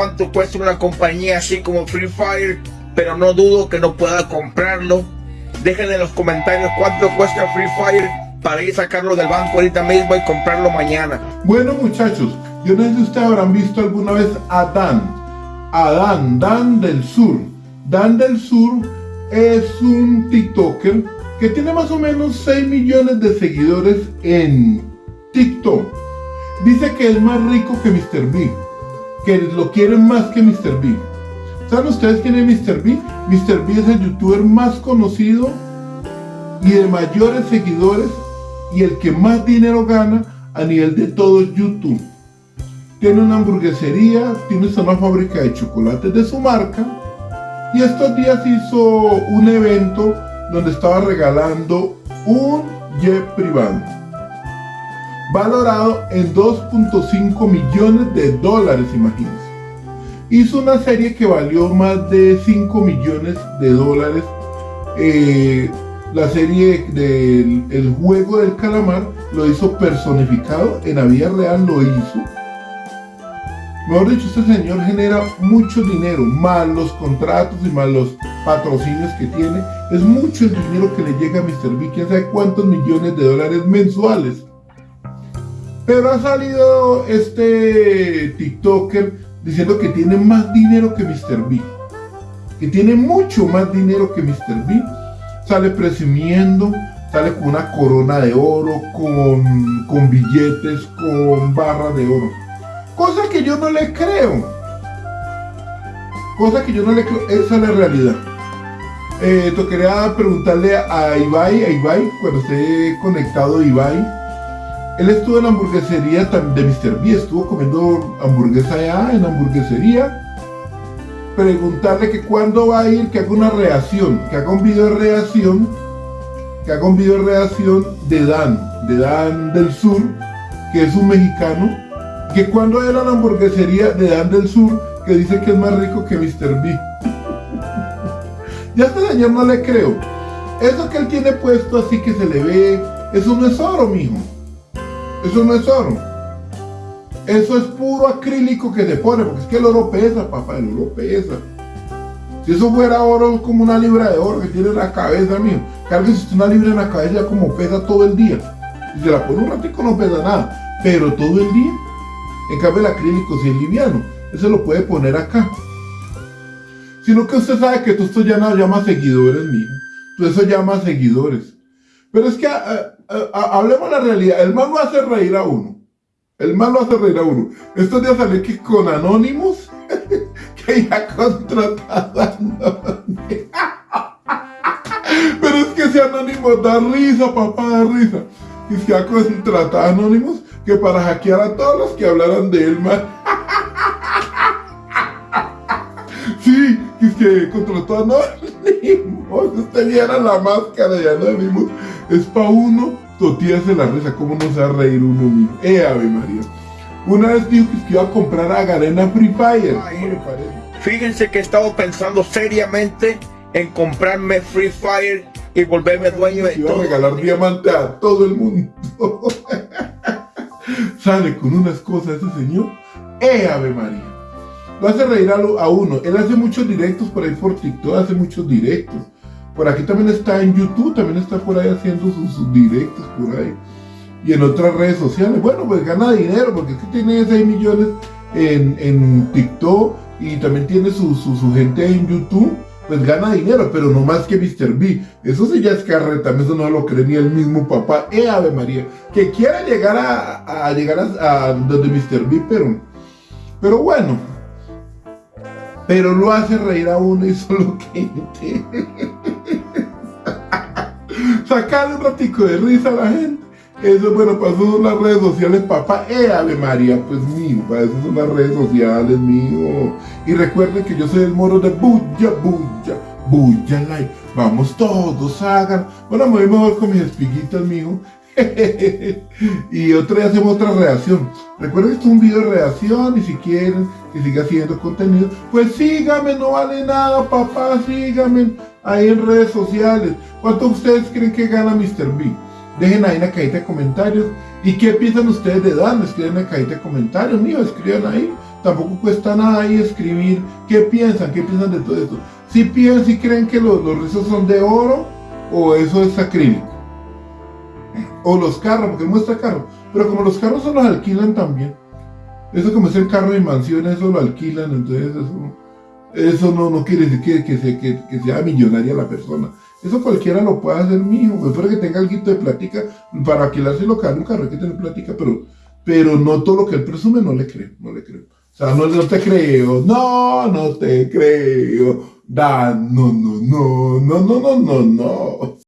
cuánto cuesta una compañía así como Free Fire, pero no dudo que no pueda comprarlo. Dejen en los comentarios cuánto cuesta Free Fire para ir a sacarlo del banco ahorita mismo y comprarlo mañana. Bueno muchachos, yo no sé si ustedes habrán visto alguna vez a Dan. A Dan, Dan del Sur. Dan del Sur es un TikToker que tiene más o menos 6 millones de seguidores en TikTok. Dice que es más rico que Mr. B, que lo quieren más que Mr. B. ¿Saben ustedes quién es Mr. B? Mr. B es el youtuber más conocido y de mayores seguidores y el que más dinero gana a nivel de todo YouTube. Tiene una hamburguesería, tiene una fábrica de chocolates de su marca y estos días hizo un evento donde estaba regalando un jet privado valorado en 2.5 millones de dólares, imagínense. Hizo una serie que valió más de 5 millones de dólares. Eh, la serie del el juego del calamar lo hizo personificado, en la vida real lo hizo. Mejor dicho, este señor genera mucho dinero, más los contratos y más los patrocinios que tiene. Es mucho el dinero que le llega a Mr. B, quién sabe cuántos millones de dólares mensuales. Pero ha salido este TikToker diciendo que tiene más dinero que Mr. B. Que tiene mucho más dinero que Mr. B. Sale presumiendo, sale con una corona de oro, con, con billetes, con barra de oro. Cosa que yo no le creo. Cosa que yo no le creo. Esa es la realidad. Eh, quería preguntarle a Ibai, a Ibai, cuando esté conectado Ibai. Él estuvo en la hamburguesería de Mr. B, estuvo comiendo hamburguesa allá en la hamburguesería. Preguntarle que cuándo va a ir, que haga una reacción, que haga un video de reacción, que haga un video de reacción de Dan, de Dan del Sur, que es un mexicano, que cuando era la hamburguesería de Dan del Sur, que dice que es más rico que Mr. B. ya este señor no le creo. Eso que él tiene puesto así que se le ve, eso no es oro, mijo. Eso no es oro. Eso es puro acrílico que se pone, porque es que el oro pesa, papá, el oro pesa. Si eso fuera oro, es como una libra de oro que tiene en la cabeza, mío. si una libra en la cabeza como pesa todo el día. Si se la pone un ratico no pesa nada, pero todo el día. En cambio el acrílico si es liviano, eso lo puede poner acá. Sino que usted sabe que tú esto ya no llama seguidores, mijo. Tú eso llama seguidores. Pero es que ah, hablemos la realidad. El mal lo hace reír a uno. El mal lo hace reír a uno. Estos días salí que con Anonymous, que ya contratado a Pero es que ese Anonymous da risa, papá, da risa. Y se ha contratado Anonymous que para hackear a todos los que hablaran de él, man. Sí, es que contrató a Anonymous. Usted viera la máscara de Anonymous. Es pa' uno totearse la risa. ¿Cómo no se va a reír uno mismo? Eh, Ave María. Una vez dijo que iba a comprar a Garena Free Fire. Fíjense que he estado pensando seriamente en comprarme Free Fire y volverme dueño de todo. A regalar diamante a todo el mundo. Sale con unas cosas ese señor. ¡Eh, Ave María! Lo hace reír a, uno. Él hace muchos directos por ahí por TikTok, hace muchos directos. Por aquí también está en YouTube, también está por ahí haciendo sus, directos por ahí. Y en otras redes sociales. Bueno, pues gana dinero, porque es que tiene 6 millones en, TikTok y también tiene su, gente en YouTube. Pues gana dinero, pero no más que Mr. B. Eso sí ya es carreta, eso no lo cree el mismo papá. ¡Eh, Ave María! Que quiera llegar a, llegar a, donde Mr. B, pero... Pero bueno, pero lo hace reír a uno y solo que sacarle un ratico de risa a la gente. Eso, bueno, para eso son las redes sociales, papá. Eh, Ave María, pues mío, para eso son las redes sociales, mío. Y recuerden que yo soy el moro de Bulla, Bulla, Bulla Like. Vamos todos, hagan. Bueno, me voy mejor con mis espiguitas, mío. y otro día hacemos otra reacción. Recuerden que esto es un video de reacción y si quieren que siga haciendo contenido, pues síganme, no vale nada, papá, síganme ahí en redes sociales. ¿Cuánto ustedes creen que gana Mr. B? Dejen ahí en la cajita de comentarios. ¿Y qué piensan ustedes de Dan? Escriben en la cajita de comentarios, mío, escriban ahí. tampoco cuesta nada ahí escribir qué piensan, qué piensan de todo esto. Si piensan, si creen que los, los rizos son de oro o eso es acrílico. O los carros, porque muestra carros. Pero como los carros se los alquilan también. Eso como es el carro de mansión, eso lo alquilan, entonces eso, eso no, no quiere decir que, que, que, sea millonaria la persona. Eso cualquiera lo puede hacer, mijo. Espero que tenga algo de plática para alquilarse lo un carro, hay que tener plática, pero, pero no todo lo que él presume, no le creo, no le creo. O sea, no, no te creo, no, no te creo. Da, no, no, no, no, no, no, no, no.